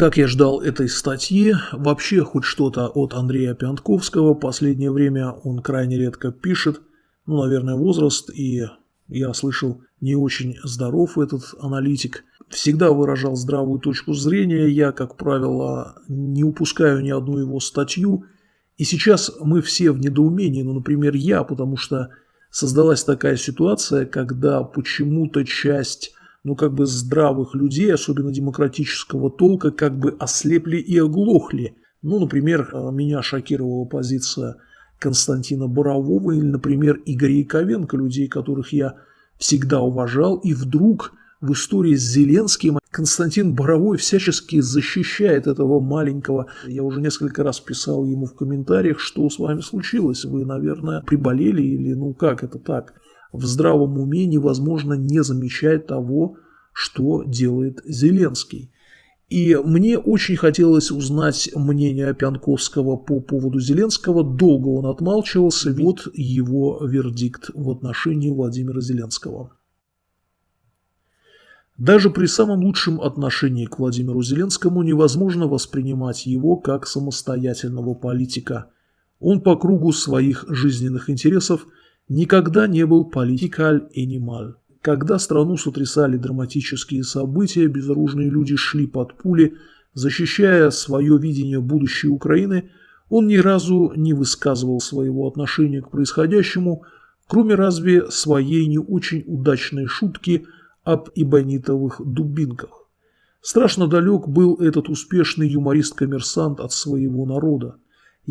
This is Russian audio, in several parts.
Как я ждал этой статьи, вообще хоть что-то от Андрея Пянтковского, последнее время он крайне редко пишет, ну, наверное, возраст, и я слышал, не очень здоров этот аналитик. Всегда выражал здравую точку зрения, я, как правило, не упускаю ни одну его статью, и сейчас мы все в недоумении, ну, например, я, потому что создалась такая ситуация, когда почему-то часть ну, как бы здравых людей, особенно демократического толка, как бы ослепли и оглохли. Ну, например, э, меня шокировала позиция Константина Борового или, например, Игоря Яковенко, людей, которых я всегда уважал, и вдруг в истории с Зеленским Константин Боровой всячески защищает этого маленького. Я уже несколько раз писал ему в комментариях, что с вами случилось. Вы, наверное, приболели или ну как это так? В здравом уме невозможно не замечать того, что делает Зеленский. И мне очень хотелось узнать мнение Пянковского по поводу Зеленского. Долго он отмалчивался. Вот его вердикт в отношении Владимира Зеленского. Даже при самом лучшем отношении к Владимиру Зеленскому невозможно воспринимать его как самостоятельного политика. Он по кругу своих жизненных интересов – никогда не был политикаль энималь. Когда страну сотрясали драматические события, безоружные люди шли под пули, защищая свое видение будущей Украины, он ни разу не высказывал своего отношения к происходящему, кроме разве своей не очень удачной шутки об ибонитовых дубинках. Страшно далек был этот успешный юморист-коммерсант от своего народа.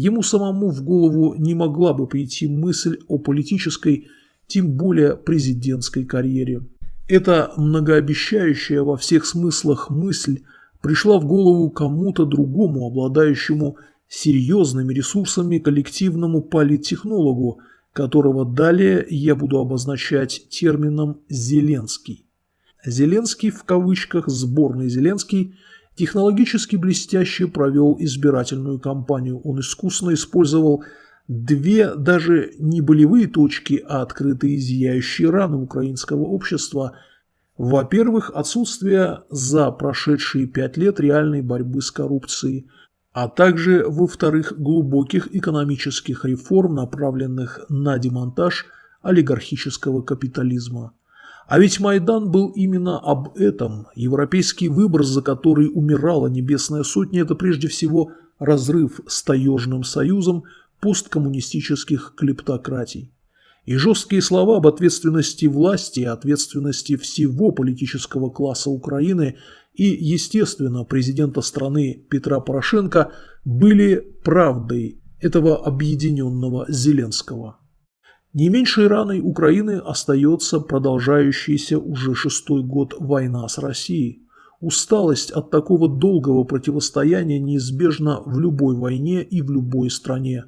Ему самому в голову не могла бы прийти мысль о политической, тем более президентской карьере. Эта многообещающая во всех смыслах мысль пришла в голову кому-то другому, обладающему серьезными ресурсами коллективному политтехнологу, которого далее я буду обозначать термином «Зеленский». Зеленский в кавычках, сборный Зеленский – технологически блестяще провел избирательную кампанию. Он искусно использовал две даже не болевые точки, а открытые зияющие раны украинского общества. Во-первых, отсутствие за прошедшие пять лет реальной борьбы с коррупцией, а также, во-вторых, глубоких экономических реформ, направленных на демонтаж олигархического капитализма. А ведь Майдан был именно об этом. Европейский выбор, за который умирала Небесная Сотня, это прежде всего разрыв с таежным союзом посткоммунистических клептократий. И жесткие слова об ответственности власти, ответственности всего политического класса Украины и, естественно, президента страны Петра Порошенко были правдой этого объединенного Зеленского. Не меньшей раной Украины остается продолжающаяся уже шестой год война с Россией. Усталость от такого долгого противостояния неизбежна в любой войне и в любой стране.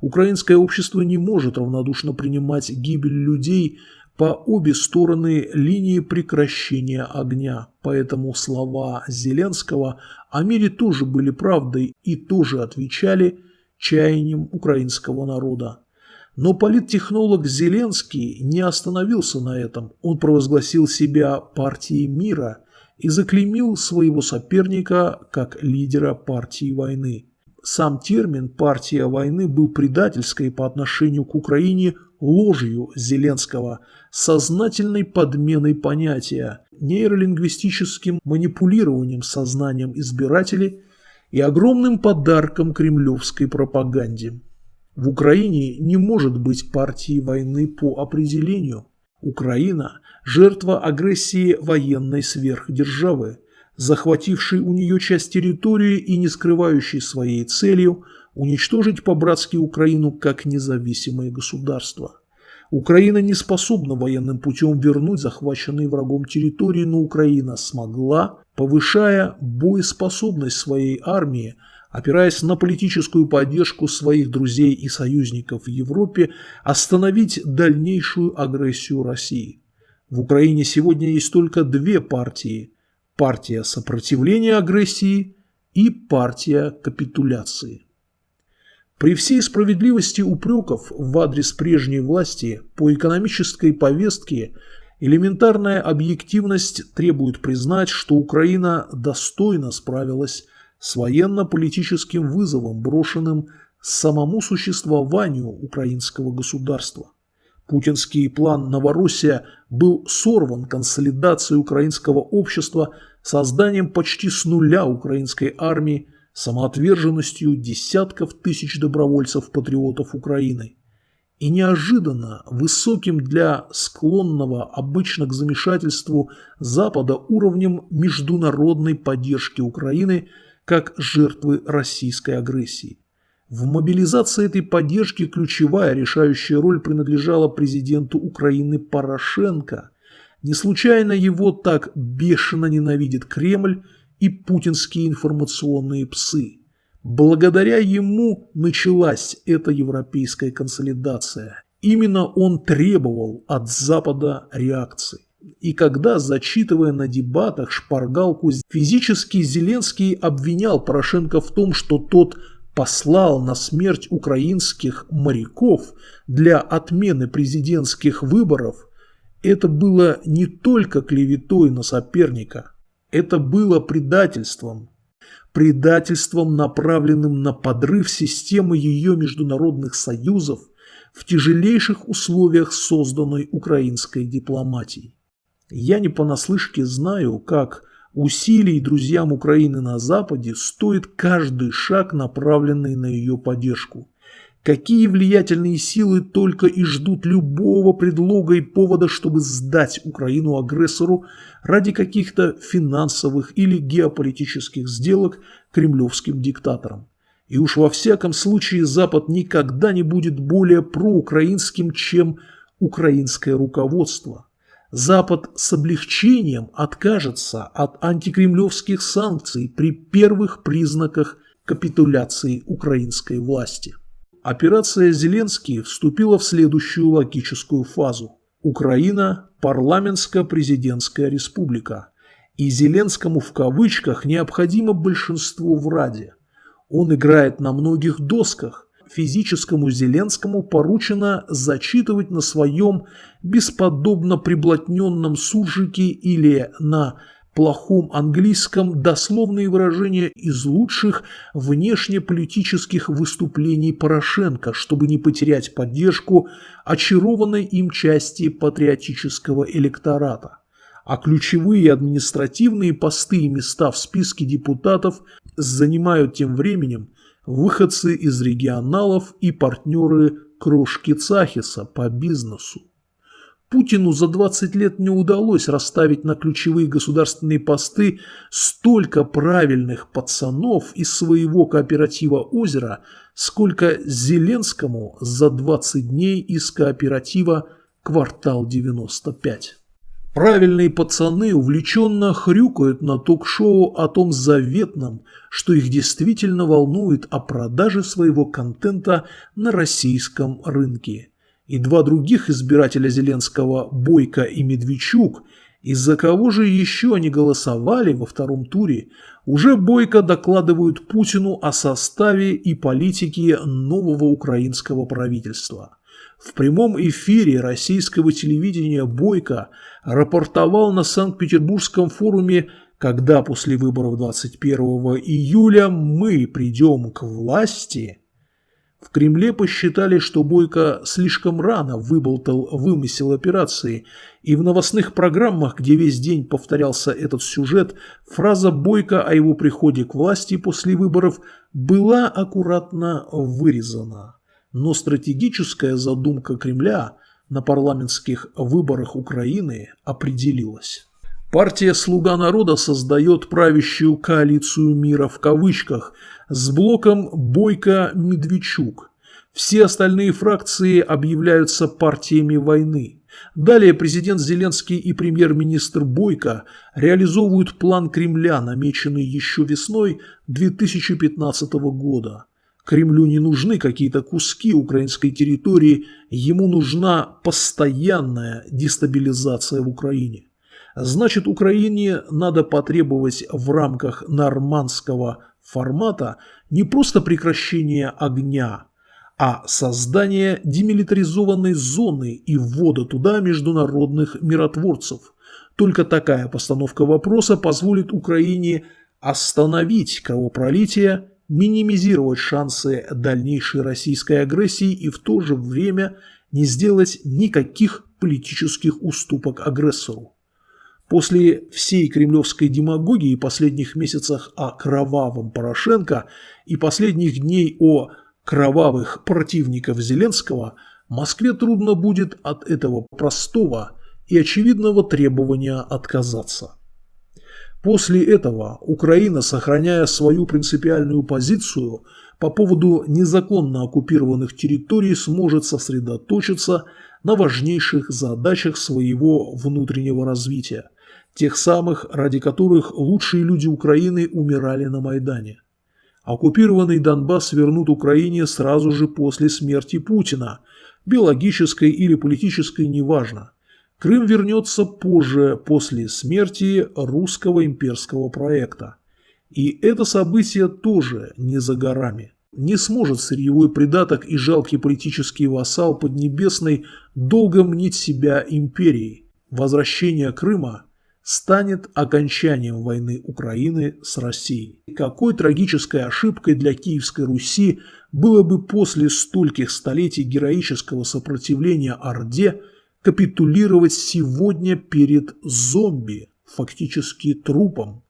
Украинское общество не может равнодушно принимать гибель людей по обе стороны линии прекращения огня. Поэтому слова Зеленского о мире тоже были правдой и тоже отвечали чаяниям украинского народа. Но политтехнолог Зеленский не остановился на этом. Он провозгласил себя партией мира и заклеймил своего соперника как лидера партии войны. Сам термин «партия войны» был предательской по отношению к Украине ложью Зеленского, сознательной подменой понятия, нейролингвистическим манипулированием сознанием избирателей и огромным подарком кремлевской пропаганде. В Украине не может быть партии войны по определению. Украина – жертва агрессии военной сверхдержавы, захватившей у нее часть территории и не скрывающей своей целью уничтожить по-братски Украину как независимое государство. Украина не способна военным путем вернуть захваченные врагом территории, но Украина смогла, повышая боеспособность своей армии, опираясь на политическую поддержку своих друзей и союзников в Европе, остановить дальнейшую агрессию России. В Украине сегодня есть только две партии – партия сопротивления агрессии и партия капитуляции. При всей справедливости упреков в адрес прежней власти по экономической повестке Элементарная объективность требует признать, что Украина достойно справилась с военно-политическим вызовом, брошенным самому существованию украинского государства. Путинский план «Новороссия» был сорван консолидацией украинского общества, созданием почти с нуля украинской армии, самоотверженностью десятков тысяч добровольцев-патриотов Украины и неожиданно высоким для склонного обычно к замешательству Запада уровнем международной поддержки Украины как жертвы российской агрессии. В мобилизации этой поддержки ключевая решающая роль принадлежала президенту Украины Порошенко. Не случайно его так бешено ненавидит Кремль и путинские информационные псы. Благодаря ему началась эта европейская консолидация. Именно он требовал от Запада реакции. И когда, зачитывая на дебатах шпаргалку, физически Зеленский обвинял Порошенко в том, что тот послал на смерть украинских моряков для отмены президентских выборов, это было не только клеветой на соперника, это было предательством, предательством, направленным на подрыв системы ее международных союзов в тяжелейших условиях созданной украинской дипломатией. Я не понаслышке знаю, как усилий друзьям Украины на Западе стоит каждый шаг, направленный на ее поддержку. Какие влиятельные силы только и ждут любого предлога и повода, чтобы сдать Украину агрессору ради каких-то финансовых или геополитических сделок кремлевским диктаторам. И уж во всяком случае Запад никогда не будет более проукраинским, чем украинское руководство. Запад с облегчением откажется от антикремлевских санкций при первых признаках капитуляции украинской власти. Операция «Зеленский» вступила в следующую логическую фазу. Украина – парламентско-президентская республика. И Зеленскому в кавычках необходимо большинство в Раде. Он играет на многих досках. Физическому Зеленскому поручено зачитывать на своем бесподобно приблотненном суржике или на плохом английском дословные выражения из лучших внешнеполитических выступлений Порошенко, чтобы не потерять поддержку очарованной им части патриотического электората. А ключевые административные посты и места в списке депутатов занимают тем временем выходцы из регионалов и партнеры Кружки Цахиса по бизнесу. Путину за 20 лет не удалось расставить на ключевые государственные посты столько правильных пацанов из своего кооператива «Озеро», сколько Зеленскому за 20 дней из кооператива «Квартал 95». Правильные пацаны увлеченно хрюкают на ток-шоу о том заветном, что их действительно волнует о продаже своего контента на российском рынке и два других избирателя Зеленского, Бойко и Медведчук, из-за кого же еще они голосовали во втором туре, уже Бойко докладывают Путину о составе и политике нового украинского правительства. В прямом эфире российского телевидения Бойко рапортовал на Санкт-Петербургском форуме «Когда после выборов 21 июля мы придем к власти», в Кремле посчитали, что Бойко слишком рано выболтал вымысел операции, и в новостных программах, где весь день повторялся этот сюжет, фраза Бойко о его приходе к власти после выборов была аккуратно вырезана. Но стратегическая задумка Кремля на парламентских выборах Украины определилась. Партия «Слуга народа» создает правящую коалицию мира в кавычках с блоком Бойко-Медведчук. Все остальные фракции объявляются партиями войны. Далее президент Зеленский и премьер-министр Бойко реализовывают план Кремля, намеченный еще весной 2015 года. Кремлю не нужны какие-то куски украинской территории, ему нужна постоянная дестабилизация в Украине. Значит, Украине надо потребовать в рамках нормандского формата не просто прекращения огня, а создание демилитаризованной зоны и ввода туда международных миротворцев. Только такая постановка вопроса позволит Украине остановить кровопролитие, минимизировать шансы дальнейшей российской агрессии и в то же время не сделать никаких политических уступок агрессору. После всей кремлевской демагогии последних месяцах о кровавом Порошенко и последних дней о кровавых противников Зеленского, Москве трудно будет от этого простого и очевидного требования отказаться. После этого Украина, сохраняя свою принципиальную позицию по поводу незаконно оккупированных территорий, сможет сосредоточиться на важнейших задачах своего внутреннего развития, тех самых, ради которых лучшие люди Украины умирали на Майдане. Оккупированный Донбасс вернут Украине сразу же после смерти Путина, биологической или политической, неважно. Крым вернется позже, после смерти русского имперского проекта. И это событие тоже не за горами. Не сможет сырьевой придаток и жалкий политический вассал Поднебесной долго мнить себя империей. Возвращение Крыма станет окончанием войны Украины с Россией. Какой трагической ошибкой для Киевской Руси было бы после стольких столетий героического сопротивления Орде капитулировать сегодня перед зомби, фактически трупом.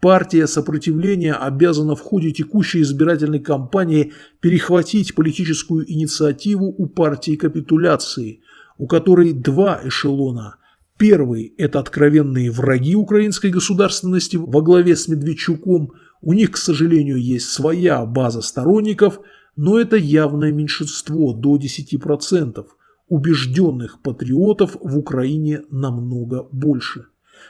Партия сопротивления обязана в ходе текущей избирательной кампании перехватить политическую инициативу у партии капитуляции, у которой два эшелона – Первый – это откровенные враги украинской государственности во главе с Медведчуком. У них, к сожалению, есть своя база сторонников, но это явное меньшинство до 10%. Убежденных патриотов в Украине намного больше.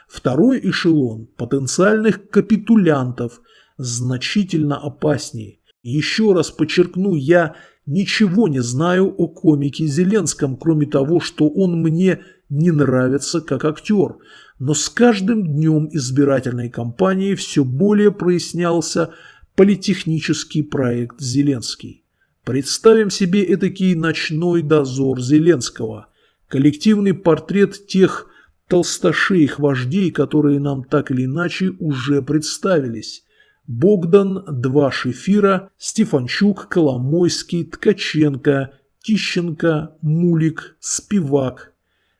Второй эшелон потенциальных капитулянтов значительно опаснее. Еще раз подчеркну, я ничего не знаю о комике Зеленском, кроме того, что он мне не нравится как актер, но с каждым днем избирательной кампании все более прояснялся политехнический проект Зеленский. Представим себе этакий ночной дозор Зеленского, коллективный портрет тех толстошеих вождей, которые нам так или иначе уже представились. Богдан, два Шефира, Стефанчук, Коломойский, Ткаченко, Тищенко, Мулик, Спивак,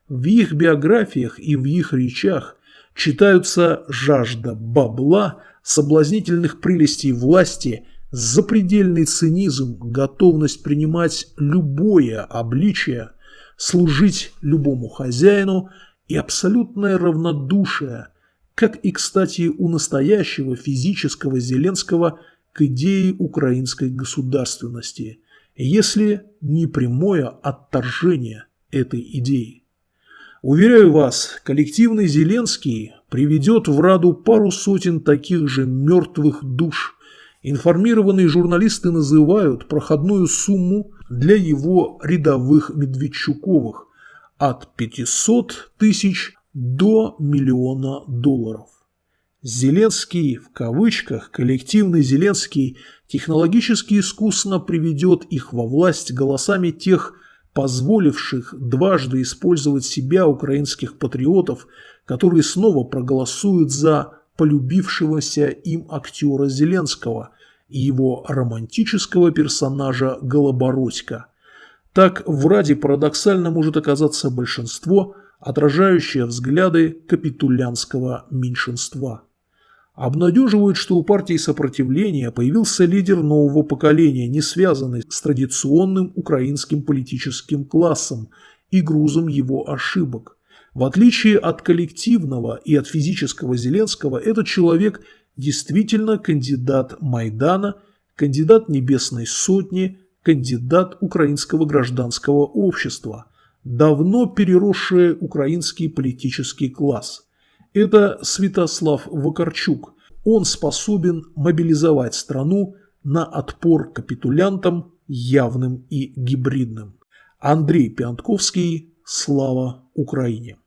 в их биографиях и в их речах читаются жажда бабла, соблазнительных прелестей власти, запредельный цинизм, готовность принимать любое обличие, служить любому хозяину и абсолютное равнодушие, как и, кстати, у настоящего физического Зеленского к идее украинской государственности, если не прямое отторжение этой идеи. Уверяю вас, коллективный Зеленский приведет в Раду пару сотен таких же мертвых душ. Информированные журналисты называют проходную сумму для его рядовых Медведчуковых от 500 тысяч до миллиона долларов. Зеленский, в кавычках, коллективный Зеленский, технологически искусно приведет их во власть голосами тех позволивших дважды использовать себя украинских патриотов, которые снова проголосуют за полюбившегося им актера Зеленского и его романтического персонажа Голобородька. Так в Раде парадоксально может оказаться большинство, отражающее взгляды капитулянского меньшинства. Обнадеживает, что у партии сопротивления появился лидер нового поколения, не связанный с традиционным украинским политическим классом и грузом его ошибок. В отличие от коллективного и от физического Зеленского, этот человек действительно кандидат Майдана, кандидат Небесной Сотни, кандидат украинского гражданского общества, давно переросший украинский политический класс – это Святослав Вакарчук. Он способен мобилизовать страну на отпор капитулянтам явным и гибридным. Андрей Пиантковский. Слава Украине!